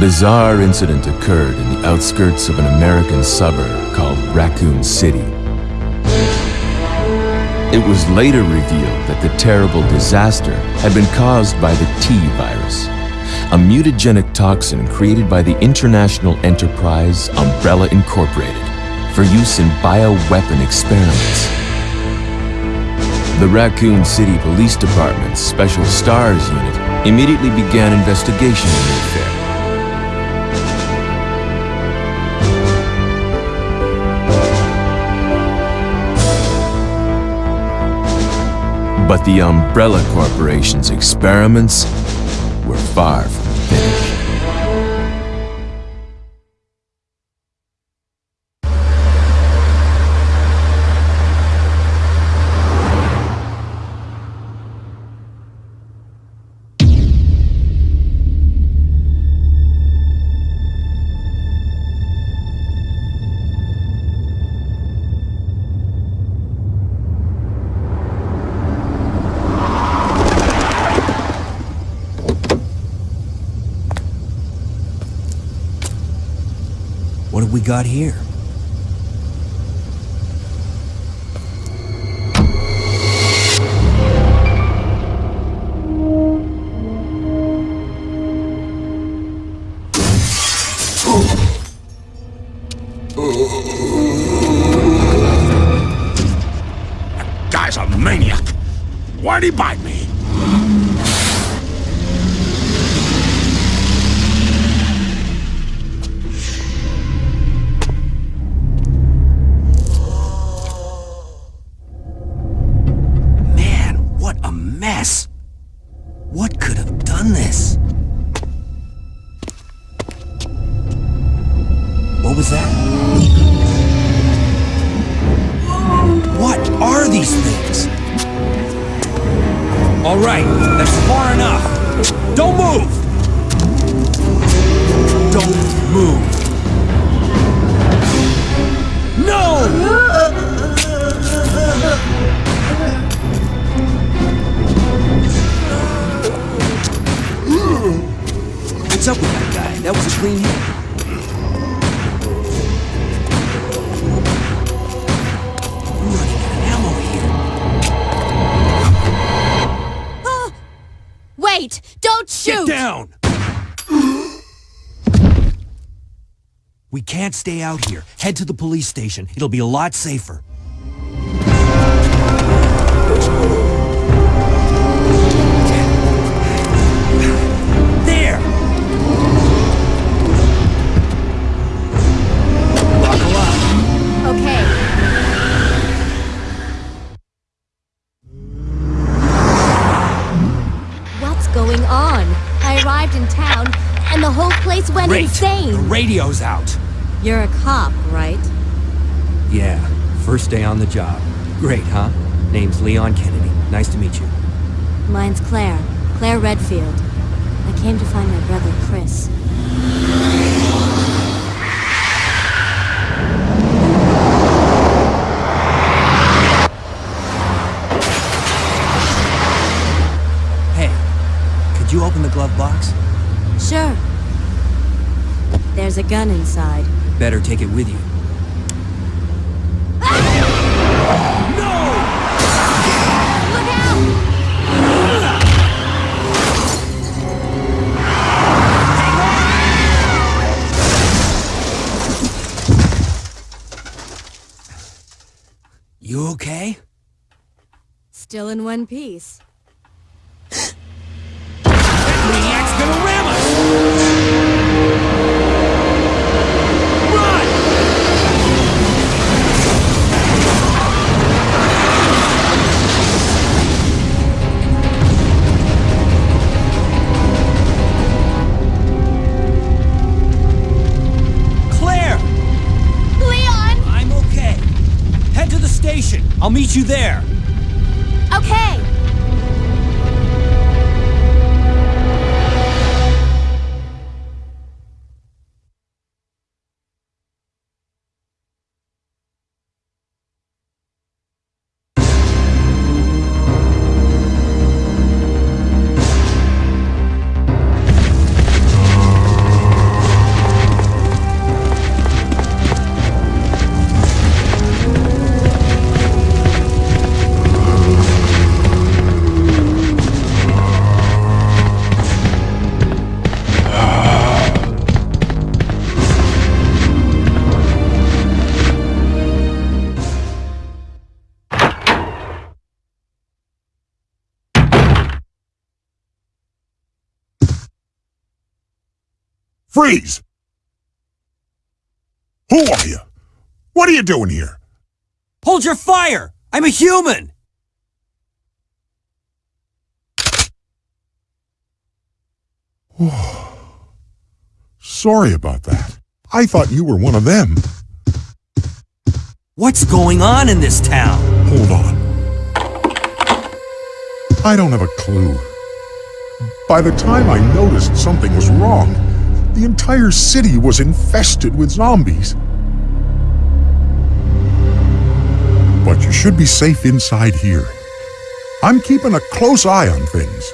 bizarre incident occurred in the outskirts of an American suburb called Raccoon City. It was later revealed that the terrible disaster had been caused by the T virus, a mutagenic toxin created by the international enterprise Umbrella Incorporated for use in bioweapon experiments. The Raccoon City Police Department's Special STARS unit immediately began investigation in the affair. But the Umbrella Corporation's experiments were far from got here? All right, that's far enough. Don't move! Don't move! No! What's up with that guy? That was a clean hit. Wait! Don't shoot! Get down! We can't stay out here. Head to the police station. It'll be a lot safer. Great. insane. The radio's out. You're a cop, right? Yeah, first day on the job. Great, huh? Name's Leon Kennedy. Nice to meet you. Mine's Claire. Claire Redfield. I came to find my brother, Chris. Hey, could you open the glove box? Sure. There's a gun inside. Better take it with you. Look out! You okay? Still in one piece. Station. I'll meet you there. Okay! Freeze! Who are you? What are you doing here? Hold your fire! I'm a human! Sorry about that. I thought you were one of them. What's going on in this town? Hold on. I don't have a clue. By the time I noticed something was wrong, the entire city was infested with zombies. But you should be safe inside here. I'm keeping a close eye on things.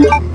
Yeah.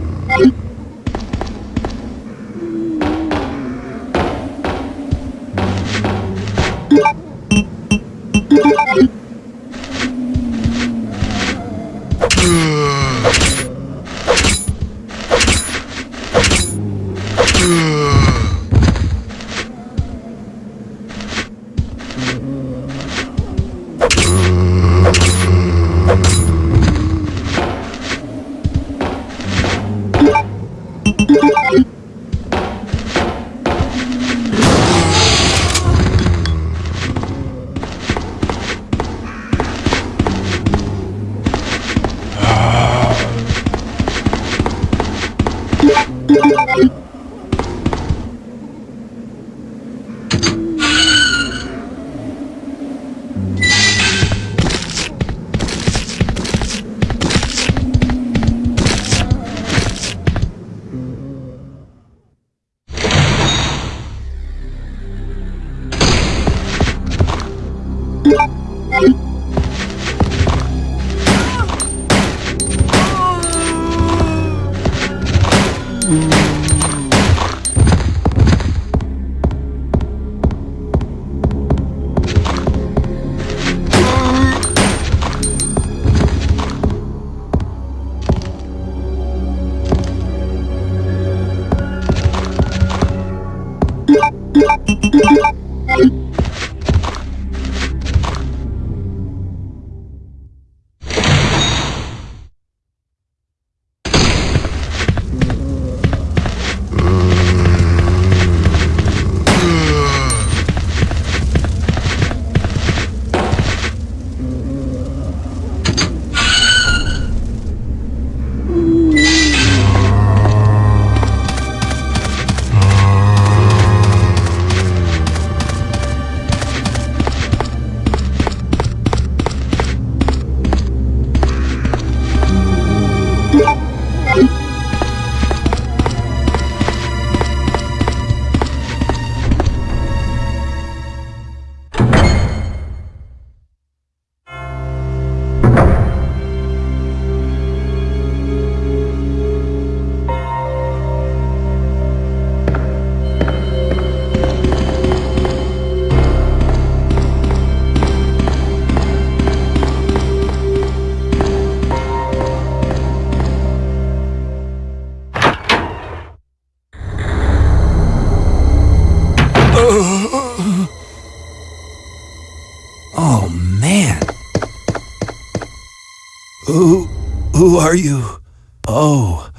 Are you? Oh,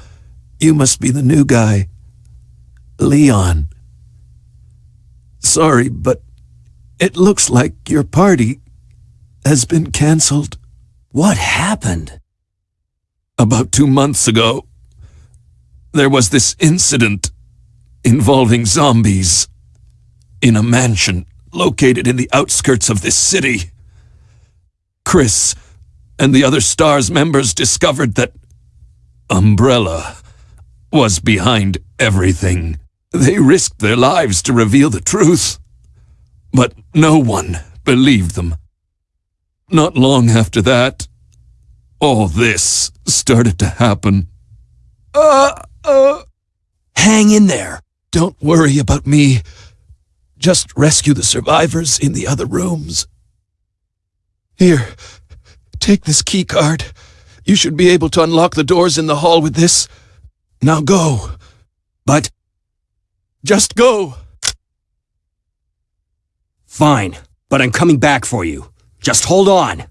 you must be the new guy. Leon. Sorry, but it looks like your party has been cancelled. What happened? About two months ago, there was this incident involving zombies in a mansion located in the outskirts of this city. Chris and the other STARS members discovered that Umbrella was behind everything. They risked their lives to reveal the truth, but no one believed them. Not long after that, all this started to happen. Uh, uh. Hang in there. Don't worry about me. Just rescue the survivors in the other rooms. Here, take this key card. You should be able to unlock the doors in the hall with this. Now go. But. Just go. Fine, but I'm coming back for you. Just hold on.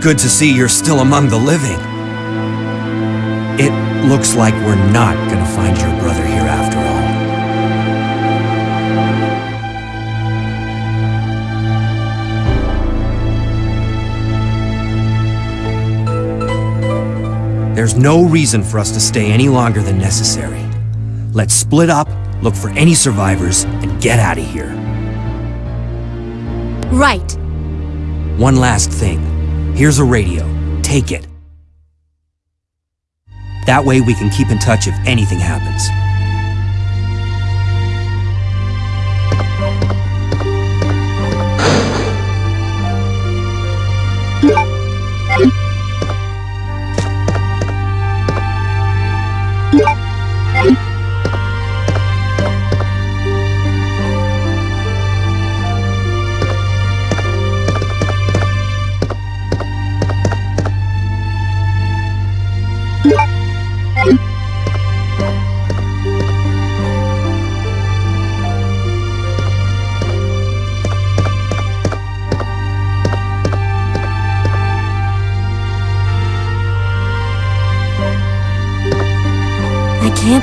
Good to see you're still among the living. It looks like we're not gonna find your brother here after all. There's no reason for us to stay any longer than necessary. Let's split up, look for any survivors, and get out of here. Right. One last thing. Here's a radio. Take it. That way we can keep in touch if anything happens.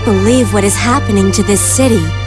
Believe what is happening to this city.